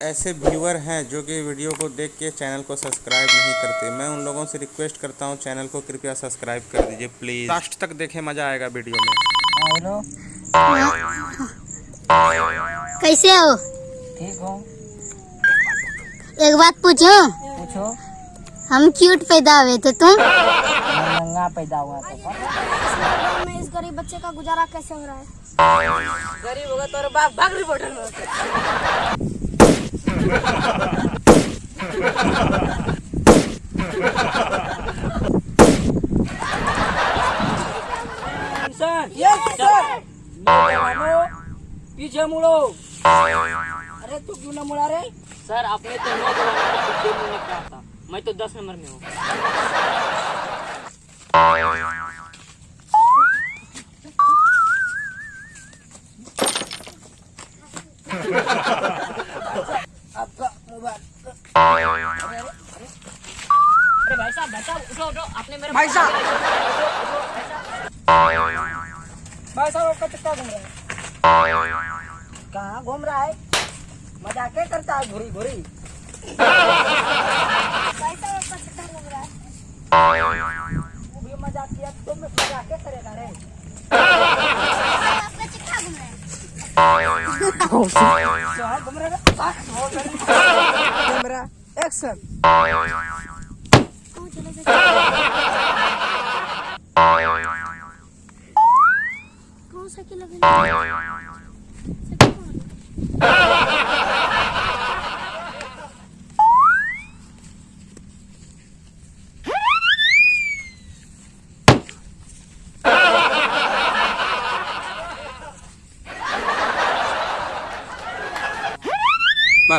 ऐसे व्यूअर हैं जो कि वीडियो को देख के चैनल को सब्सक्राइब नहीं करते। मैं उन लोगों से रिक्वेस्ट करता हूँ चैनल को कृपया सब्सक्राइब कर दीजिए प्लीज़। लास्ट तक देखें मज़ा आएगा वीडियो में। हेलो। कैसे हो? ठीक हो। एक बात पूछो। पूछो। हम क्यूट पैदा हुए थे तुम? मैं नंगा पैदा हुआ था। में इस गरीब बच्चे का गुजारा कैसे हो रहा है गरीब होगा तो बाप भाग रिपोर्टर में सर यस सर पीछे मुड़ो अरे तू क्यों ना मुड़ा रे सर आपने तो नौ जवानों को पीछे मुड़ने कहा था मैं तो दस नंबर में हूँ आपका मोबाइल भाई साहब भाई साहब उठो उठो आपने मेरे भाई साहब भाई साहब आपका चक्का घूम रहा है? कहाँ घूम रहा है? मज़ाक करता है घुरी घुरी भाई साहब आपका चक्कर लग रहा है तू भी मज़ाक किया तो मैं मज़ाक करेगा रे आपका चक्का घूम रहा है कहाँ घूम रहा है कैमरा एक्शन कौन चले गए कौन साइकिल लगे साइकिल कौन है?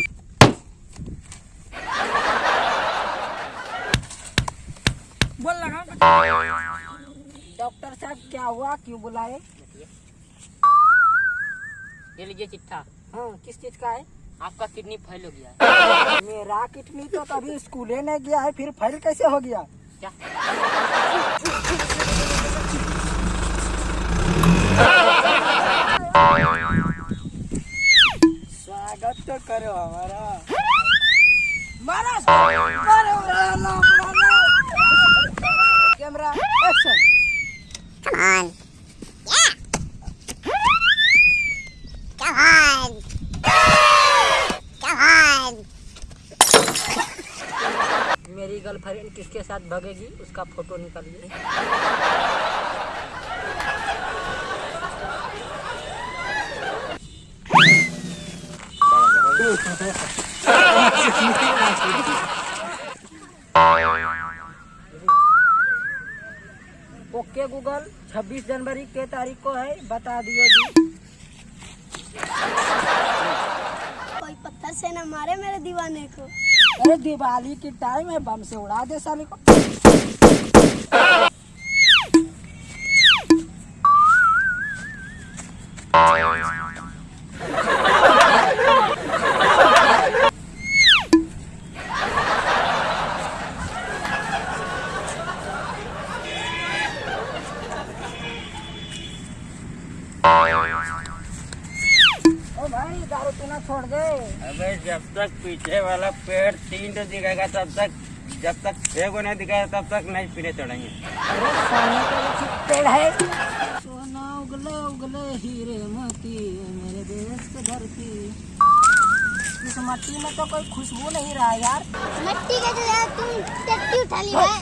बोल लगा डॉक्टर साहब क्या हुआ क्यों बुलाए? ये लीजिए चिट्ठा। हाँ किस चीज़ का है? आपका किडनी फेल हो गया। है मेरा किडनी तो कभी स्कूले नहीं गया है फिर फेल कैसे हो गया? क्या? स्वागत तो करो हमारा मारा मारो मारो, मारो। Camera action Come on. Yeah. Come on. Come on. मेरी गर्लफ्रेंड किसके साथ भगेगी, उसका फ़ोटो निकालिए। ओके गूगल 26 जनवरी के तारीख को है, बता दिए जी। कोई पत्थर से न मारे मेरे दीवाने को। अरे दिवाली की टाइम है बम से उड़ा दे साले को। भाई दारू पीना छोड़ दे। अबे जब तक पीछे वाला पेड़ तीन तो दिखेगा तब तक जब तक छह को नहीं दिखाएगा तब तक नहीं पीने चढ़ेंगे। अरे सोने का लक्षित पेड़ है। सोना उगले उगले हीरे मोती मेरे देश की धरती। इस मट्टी में तो कोई खुशबू नहीं रहा यार। मिट्टी के जो तुम टट्टी उठा ली है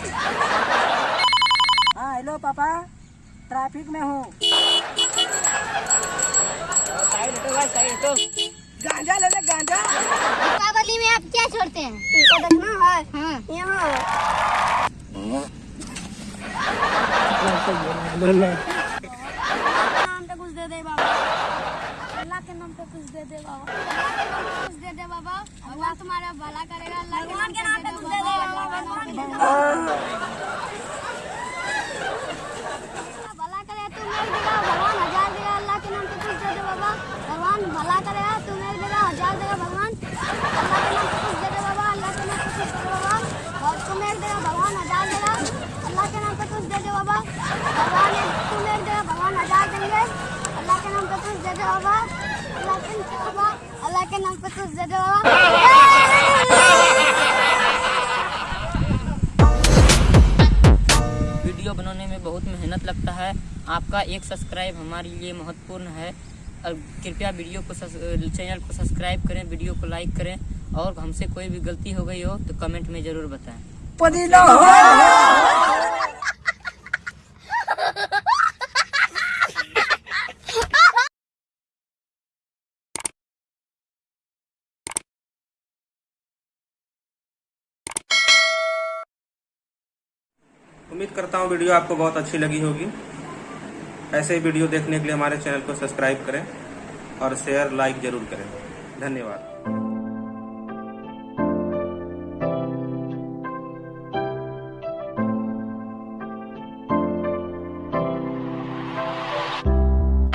हाँ हेलो पापा ट्रैफ़िक में हूँ। गांजा ले ले गांजा दीपावली में आप क्या छोड़ते हैं? तुमको देखना है। हाँ। यहाँ। पे कुछ दे दे बाबा। अल्लाह के नाम पे कुछ दे दे बाबा। कुछ दे दे बाबा। अल्लाह तुम्हारा भला करेगा, अल्लाह के नाम पे कुछ दे दे बाबा। दे दे बाबा। भगवान दे भगवान देंगे अल्लाह के नाम पे दे दे बाबा। अल्लाह के बाबा। अल्लाह के नाम पे दे दे बाबा। वीडियो बनाने में बहुत मेहनत लगता है। आपका एक सब्सक्राइब हमारे लिए महत्वपूर्ण है। कृपया वीडियो को चैनल को सब्सक्राइब करें वीडियो को लाइक करें। और हमसे कोई भी गलती हो गई हो तो कमेंट में ज़रूर बताएँ। उम्मीद करता हूँ वीडियो आपको बहुत अच्छी लगी होगी। ऐसे ही वीडियो देखने के लिए हमारे चैनल को सब्सक्राइब करें और शेयर लाइक ज़रूर करें। धन्यवाद।